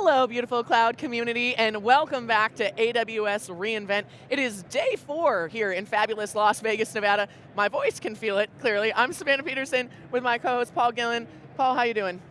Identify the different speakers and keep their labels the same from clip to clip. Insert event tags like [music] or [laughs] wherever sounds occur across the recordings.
Speaker 1: Hello, beautiful cloud community, and welcome back to AWS reInvent. It is day four here in fabulous Las Vegas, Nevada. My voice can feel it, clearly. I'm Savannah Peterson with my co-host Paul Gillen. Paul, how you doing?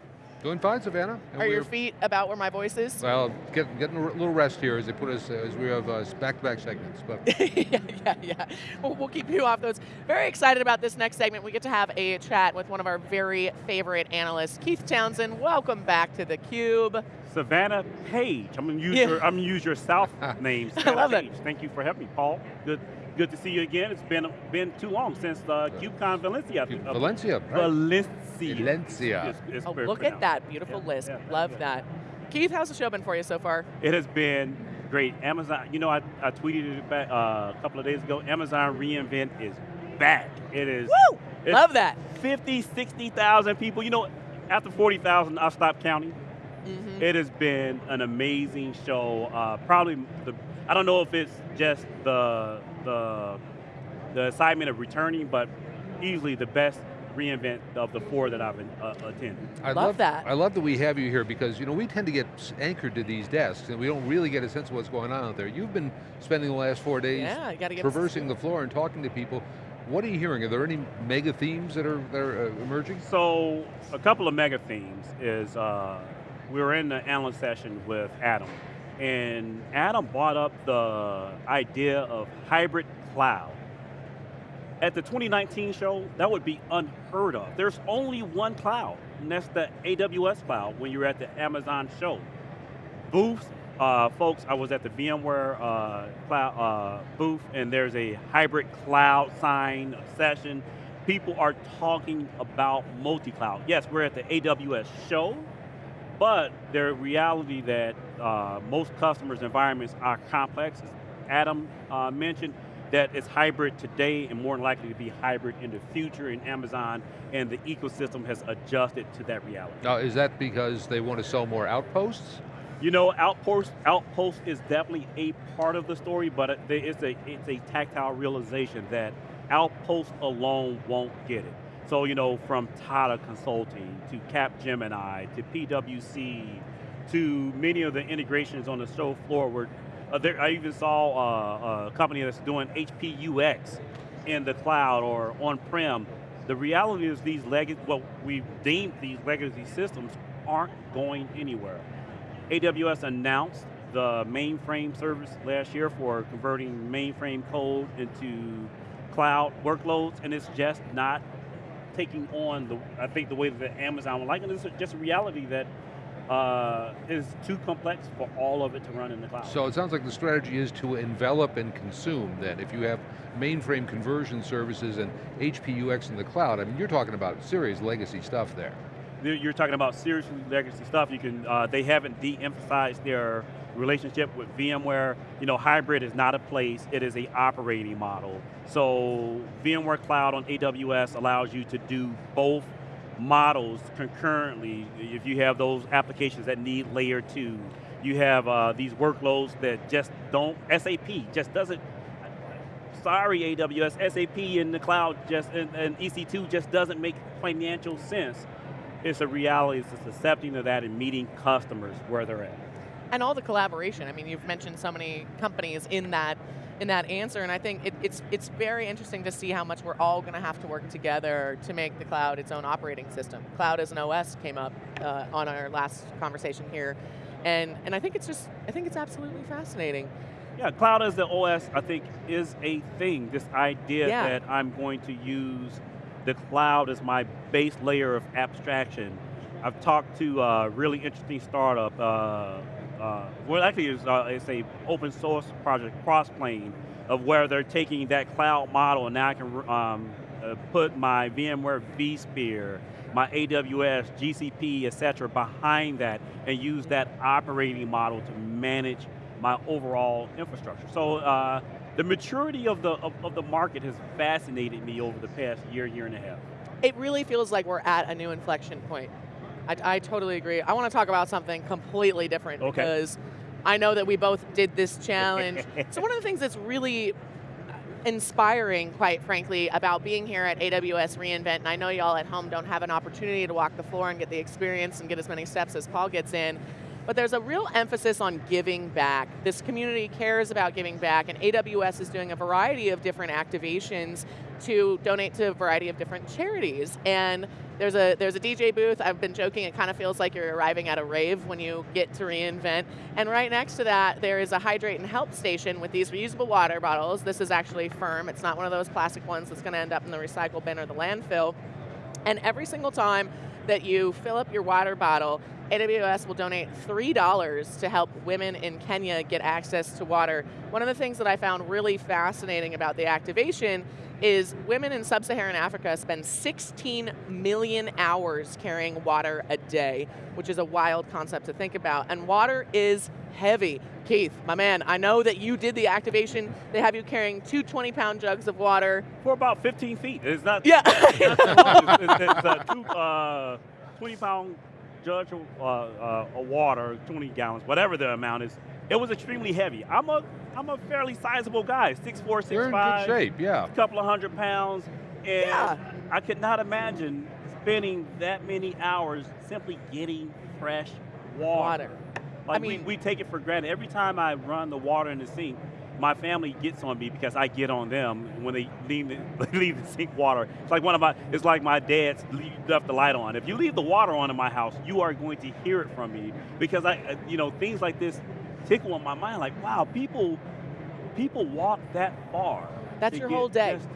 Speaker 2: Doing fine, Savannah.
Speaker 1: And Are your feet about where my voice is?
Speaker 2: Well, get, getting a little rest here as they put us, as we have uh, back-to-back segments. But [laughs]
Speaker 1: yeah, yeah, yeah. We'll, we'll, keep you off those. Very excited about this next segment. We get to have a chat with one of our very favorite analysts, Keith Townsend. Welcome back to theCUBE.
Speaker 3: Savannah Page. I'm gonna use yeah. your I'm gonna use your South [laughs] name.
Speaker 1: I love
Speaker 3: Page.
Speaker 1: it.
Speaker 3: Thank you for having me, Paul. Good good to see you again. It's been been too long since uh, KubeCon Valencia.
Speaker 2: Uh, Valencia, right.
Speaker 3: Valencia.
Speaker 2: Valencia.
Speaker 1: It's, it's oh, look at that beautiful yeah, list. Yeah, Love yeah. that. Keith, how's the show been for you so far?
Speaker 3: It has been great. Amazon, you know, I, I tweeted it back uh, a couple of days ago. Amazon reInvent is back. It is.
Speaker 1: Woo! Love that.
Speaker 3: 50, 60,000 people. You know, after 40,000, I stopped counting. Mm -hmm. It has been an amazing show. Uh, probably the, I don't know if it's just the the the excitement of returning, but easily the best reInvent of the four that I've uh, attended.
Speaker 1: I love, love, that.
Speaker 2: I love that we have you here because you know we tend to get anchored to these desks and we don't really get a sense of what's going on out there. You've been spending the last four days
Speaker 1: yeah,
Speaker 2: traversing the floor and talking to people. What are you hearing? Are there any mega themes that are, that are uh, emerging?
Speaker 3: So, a couple of mega themes is uh, we were in the analyst session with Adam, and Adam brought up the idea of hybrid cloud. At the 2019 show, that would be unheard of. There's only one cloud, and that's the AWS cloud when you're at the Amazon show. Booths, uh, folks, I was at the VMware uh, cloud uh, booth, and there's a hybrid cloud sign session. People are talking about multi-cloud. Yes, we're at the AWS show, but the reality that uh, most customers' environments are complex, as Adam uh, mentioned, that it's hybrid today and more than likely to be hybrid in the future in Amazon, and the ecosystem has adjusted to that reality.
Speaker 2: Now, is that because they want to sell more outposts?
Speaker 3: You know, outpost outpost is definitely a part of the story, but it's a it's a tactile realization that outpost alone won't get it. So, you know, from Tata Consulting to Capgemini to PwC to many of the integrations on the show floor where uh, there, I even saw uh, a company that's doing HPUX in the cloud or on-prem. The reality is these legacy, what we've deemed these legacy systems aren't going anywhere. AWS announced the mainframe service last year for converting mainframe code into cloud workloads, and it's just not taking on the, I think the way that Amazon would like, and it's just a reality that uh, is too complex for all of it to run in the cloud.
Speaker 2: So it sounds like the strategy is to envelop and consume then. If you have mainframe conversion services and HPUX in the cloud, I mean, you're talking about serious legacy stuff there.
Speaker 3: You're talking about serious legacy stuff. You can, uh, they haven't de-emphasized their relationship with VMware, you know, hybrid is not a place, it is a operating model. So VMware Cloud on AWS allows you to do both models concurrently if you have those applications that need layer two. You have uh, these workloads that just don't, SAP just doesn't, sorry AWS, SAP in the cloud just, and, and EC2 just doesn't make financial sense. It's a reality, it's just accepting of that and meeting customers where they're at
Speaker 1: and all the collaboration. I mean, you've mentioned so many companies in that in that answer, and I think it, it's it's very interesting to see how much we're all going to have to work together to make the cloud its own operating system. Cloud as an OS came up uh, on our last conversation here, and and I think it's just I think it's absolutely fascinating.
Speaker 3: Yeah, cloud as the OS, I think, is a thing. This idea yeah. that I'm going to use the cloud is my base layer of abstraction. I've talked to a really interesting startup, uh, uh, well actually it's, uh, it's a open source project, Crossplane, of where they're taking that cloud model and now I can um, uh, put my VMware vSphere, my AWS, GCP, et cetera, behind that and use that operating model to manage my overall infrastructure. So uh, the maturity of the, of, of the market has fascinated me over the past year, year and a half.
Speaker 1: It really feels like we're at a new inflection point. I, I totally agree. I want to talk about something completely different
Speaker 3: okay.
Speaker 1: because I know that we both did this challenge. [laughs] so one of the things that's really uh, inspiring, quite frankly, about being here at AWS reInvent, and I know y'all at home don't have an opportunity to walk the floor and get the experience and get as many steps as Paul gets in, but there's a real emphasis on giving back. This community cares about giving back, and AWS is doing a variety of different activations to donate to a variety of different charities. And there's a there's a DJ booth. I've been joking. It kind of feels like you're arriving at a rave when you get to reInvent. And right next to that, there is a hydrate and help station with these reusable water bottles. This is actually firm. It's not one of those plastic ones that's going to end up in the recycle bin or the landfill. And every single time that you fill up your water bottle, AWS will donate $3 to help women in Kenya get access to water. One of the things that I found really fascinating about the activation is women in sub-Saharan Africa spend 16 million hours carrying water a day, which is a wild concept to think about. And water is heavy. Keith, my man, I know that you did the activation. They have you carrying two 20-pound jugs of water.
Speaker 3: For about 15 feet. It's not,
Speaker 1: yeah. [laughs]
Speaker 3: it's, not it's, it's, it's two uh, 20-pound jug of, uh, uh, of water, 20 gallons, whatever the amount is. It was extremely heavy. I'm a I'm a fairly sizable guy, 6'4", 6'5".
Speaker 2: You're in good shape, yeah.
Speaker 3: A couple of hundred pounds. And
Speaker 1: Yeah.
Speaker 3: I could not imagine spending that many hours simply getting fresh water.
Speaker 1: Water.
Speaker 3: Like
Speaker 1: I mean-
Speaker 3: we, we take it for granted. Every time I run the water in the sink, my family gets on me because I get on them when they leave the, [laughs] leave the sink water. It's like one of my, it's like my dad's left the light on. If you leave the water on in my house, you are going to hear it from me because I, uh, you know, things like this tickle on my mind. Like, wow, people, people walk that far.
Speaker 1: That's your whole day.
Speaker 3: just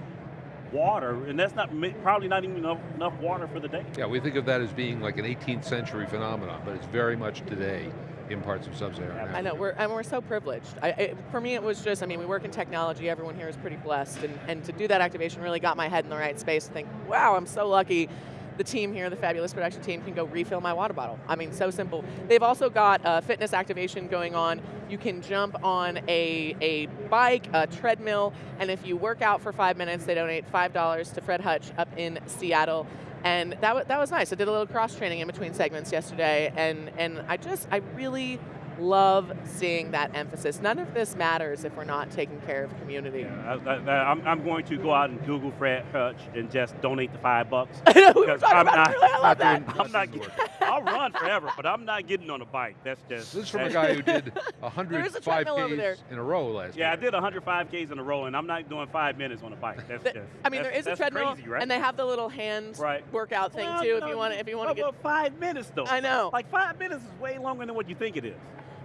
Speaker 3: Water, and that's not probably not even enough, enough water for the day.
Speaker 2: Yeah, we think of that as being like an 18th century phenomenon, but it's very much today in parts of sub-Saharan Africa.
Speaker 1: I know, we're, and we're so privileged. I, it, for me, it was just, I mean, we work in technology, everyone here is pretty blessed, and, and to do that activation really got my head in the right space to think, wow, I'm so lucky the team here, the fabulous production team, can go refill my water bottle. I mean, so simple. They've also got a fitness activation going on. You can jump on a, a bike, a treadmill, and if you work out for five minutes, they donate $5 to Fred Hutch up in Seattle. And that, that was nice. I did a little cross training in between segments yesterday, and, and I just, I really love seeing that emphasis. None of this matters if we're not taking care of community.
Speaker 3: I, I, I'm, I'm going to go out and Google Fred Hutch and just donate the five bucks. [laughs]
Speaker 1: I know, we were talking
Speaker 3: I'm
Speaker 1: about
Speaker 3: not-
Speaker 1: it earlier, I love that.
Speaker 3: I'm not. [laughs] Get, I'll run forever, but I'm not getting on a bike. That's just.
Speaker 2: This is from a guy who did [laughs]
Speaker 1: There is a
Speaker 2: 105
Speaker 1: treadmill.
Speaker 2: Ks in a row last year.
Speaker 3: Yeah, I did 105 Ks in a row, and I'm not doing five minutes on a bike. That's
Speaker 1: The-
Speaker 3: just.
Speaker 1: I mean,
Speaker 3: that's,
Speaker 1: there is a
Speaker 3: that's
Speaker 1: treadmill,
Speaker 3: crazy, right?
Speaker 1: and they have the little hand
Speaker 3: Right.
Speaker 1: workout thing
Speaker 3: Well,
Speaker 1: too. If you want, if you want to
Speaker 3: well,
Speaker 1: get,
Speaker 3: well, five minutes though.
Speaker 1: I know.
Speaker 3: Like five minutes is way longer than what you think it is.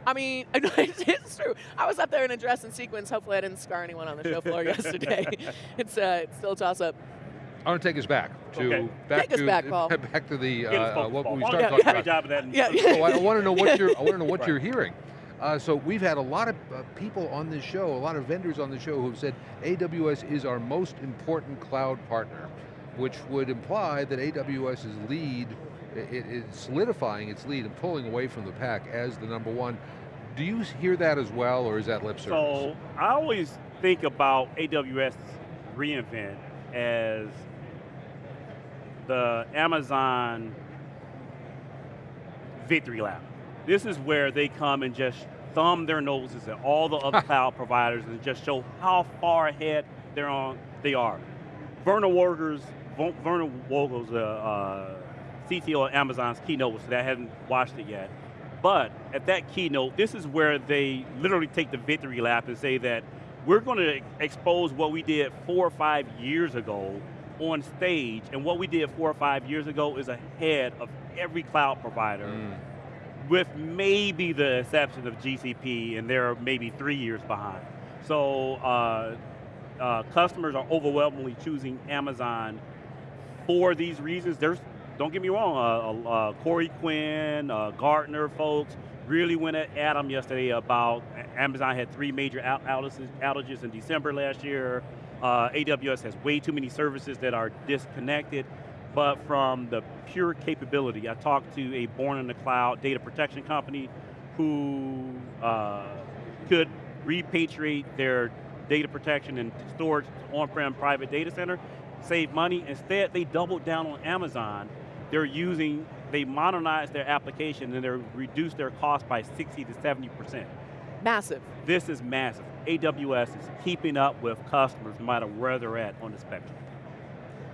Speaker 1: I mean, [laughs] it's true. I was up there in a dress and sequins. Hopefully, I didn't scar anyone on the show floor [laughs] yesterday. It's uh, it's still a toss up.
Speaker 2: I want to take us back to
Speaker 3: Okay.
Speaker 2: back
Speaker 1: Take us
Speaker 2: to
Speaker 1: back, Paul. [laughs]
Speaker 2: back to the uh, uh, what we started
Speaker 3: don't
Speaker 2: talking
Speaker 3: do
Speaker 2: about.
Speaker 3: job of that in-
Speaker 1: Yeah,
Speaker 2: So I, I want to know what [laughs] you're I want to know what
Speaker 3: Right.
Speaker 2: you're hearing. Uh, so we've had a lot of uh, people on this show, a lot of vendors on the show who've said AWS is our most important cloud partner, which would imply that AWS's lead i- i- solidifying its lead and pulling away from the pack as the number one. Do you hear that as well, or is that lip service?
Speaker 3: So I always think about AWS reInvent as the Amazon victory lap. This is where they come and just thumb their noses at all the other [laughs] cloud providers and just show how far ahead they're on. They are. Werner Vogels, Werner Vogels, uh, uh, CTO of Amazon's keynote was today. I haven't watched it yet. But at that keynote, this is where they literally take the victory lap and say that we're going to expose what we did four or five years ago on stage, and what we did four or five years ago is ahead of every cloud provider,
Speaker 2: Mm.
Speaker 3: with maybe the exception of GCP, and they're maybe three years behind. So uh, uh, customers are overwhelmingly choosing Amazon for these reasons. There's, don't get me wrong, uh, uh, Corey Quinn, uh, Gartner folks really went at Adam yesterday about Amazon had three major out- outages, outages in December last year. Uh, AWS has way too many services that are disconnected. But from the pure capability, I talked to a born in the cloud data protection company who uh, could repatriate their data protection and storage on-prem private data center, save money. Instead, they doubled down on Amazon. They're using, they modernized their application and they're reduced their cost by 60 to 70%.
Speaker 1: Massive.
Speaker 3: This is massive. AWS is keeping up with customers no matter where they're at on the spectrum.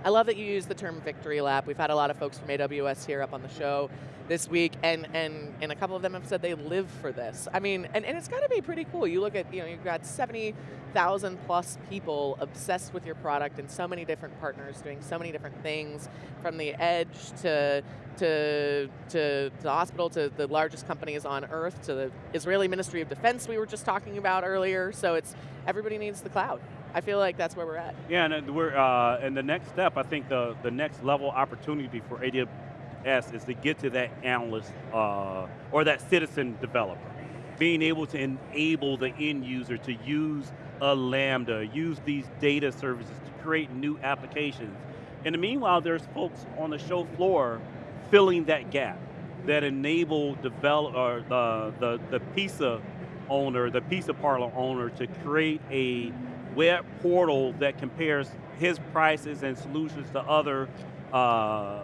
Speaker 1: I love that you use the term victory lap. We've had a lot of folks from AWS here up on the show this week, and and and a couple of them have said they live for this. I mean, and, and it's got to be pretty cool. You look at you know you've got seventy thousand plus people obsessed with your product, and so many different partners doing so many different things, from the edge to to to the hospital to the largest companies on earth to the Israeli Ministry of Defense we were just talking about earlier. So it's everybody needs the cloud. I feel like that's where we're at.
Speaker 3: Yeah, and we're uh, and the next step, I think the the next level opportunity for AWS is to get to that analyst uh, or that citizen developer. Being able to enable the end user to use a Lambda, use these data services to create new applications. In the meanwhile, there's folks on the show floor filling that gap that enable develop, or the, the, the pizza owner, the pizza parlor owner to create a web portal that compares his prices and solutions to other uh,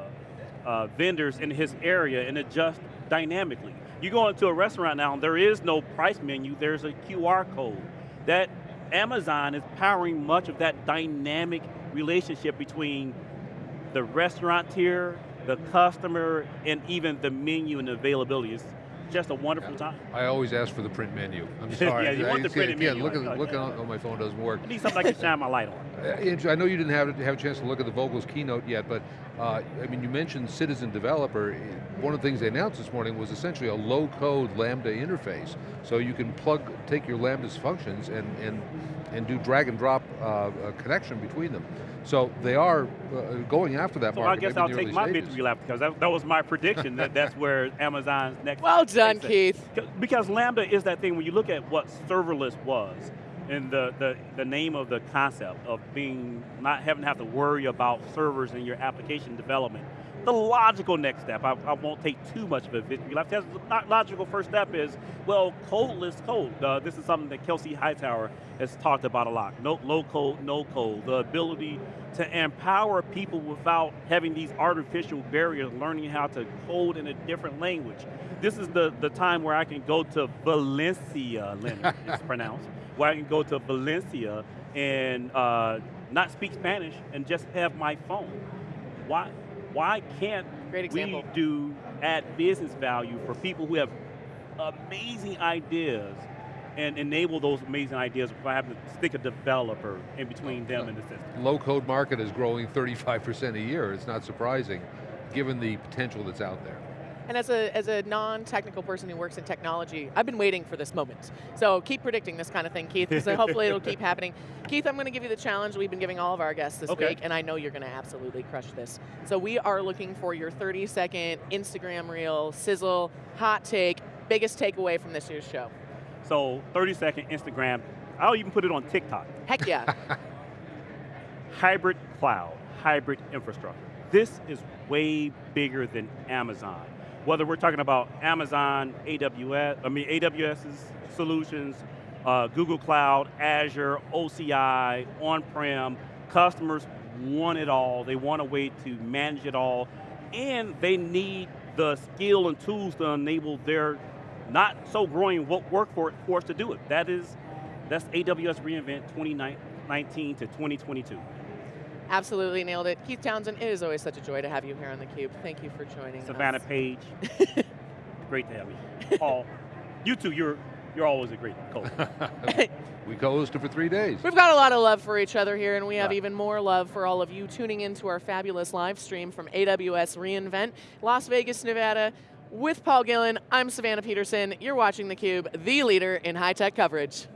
Speaker 3: uh, vendors in his area and adjust dynamically. You go into a restaurant now, and there is no price menu, there's a QR code. That Amazon is powering much of that dynamic relationship between the restaurant tier, the customer, and even the menu and availability. It's just a wonderful time.
Speaker 2: I always ask for the print menu. I'm [laughs] sorry.
Speaker 3: yeah, you want the print
Speaker 2: yeah,
Speaker 3: menu.
Speaker 2: Look, at, look on, on my phone doesn't work.
Speaker 3: I need something I can shine my light on. [laughs]
Speaker 2: Uh, I know you didn't have, have a chance to look at the Vogel's keynote yet, but uh, I mean, you mentioned citizen developer. One of the things they announced this morning was essentially a low-code Lambda interface. So you can plug, take your Lambda's functions and, and, and do drag and drop uh, a connection between them. So they are uh, going after that
Speaker 3: So I guess I'll take
Speaker 2: early
Speaker 3: my
Speaker 2: stages.
Speaker 3: victory lap because that, that was my prediction that that's [laughs] where Amazon's next.
Speaker 1: Well done, Keith.
Speaker 3: Because Lambda is that thing when you look at what serverless was, and the, the, the name of the concept of being not having to have to worry about servers in your application development. The logical next step, I, I won't take too much of a lap. The logical first step is, well, codeless code. Uh, this is something that Kelsey Hightower has talked about a lot. No, low code, no code. The ability to empower people without having these artificial barriers, learning how to code in a different language. This is the, the time where I can go to Valencia, Leonard, it's pronounced, where I can go to Valencia and uh, not speak Spanish and just have my phone. Why, why can't
Speaker 1: Great
Speaker 3: we do add business value for people who have amazing ideas and enable those amazing ideas by having to stick a developer in between them and the system?
Speaker 2: Low-code market is growing 35% a year. It's not surprising, given the potential that's out there.
Speaker 1: And as a, as a non-technical person who works in technology, I've been waiting for this moment. So keep predicting this kind of thing, Keith, because hopefully it'll keep [laughs] happening. Keith, I'm going to give you the challenge we've been giving all of our guests this
Speaker 3: Okay.
Speaker 1: week, and I know you're going to absolutely crush this. So we are looking for your 30-second Instagram reel, sizzle, hot take, biggest takeaway from this year's show.
Speaker 3: So 30 second Instagram, I'll even put it on TikTok.
Speaker 1: Heck yeah. [laughs]
Speaker 3: hybrid cloud, hybrid infrastructure. This is way bigger than Amazon. Whether we're talking about Amazon, AWS, I mean AWS's solutions, uh, Google Cloud, Azure, OCI, on-prem, customers want it all. They want a way to manage it all, and they need the skill and tools to enable their not so growing wo- workforce to do it. That is, that's AWS reInvent 2019 to 2022.
Speaker 1: Absolutely nailed it. Keith Townsend, it is always such a joy to have you here on theCUBE. Thank you for joining us.
Speaker 3: Savannah
Speaker 1: us.
Speaker 3: Page, [laughs] great to have you. Paul, you too, you're you're always a great coach. [laughs]
Speaker 2: we co-hosted for three days.
Speaker 1: We've got a lot of love for each other here, and we have
Speaker 3: Yeah.
Speaker 1: even more love for all of you tuning into our fabulous live stream from AWS reInvent, Las Vegas, Nevada. With Paul Gillen, I'm Savannah Peterson. You're watching theCUBE, the leader in high-tech coverage.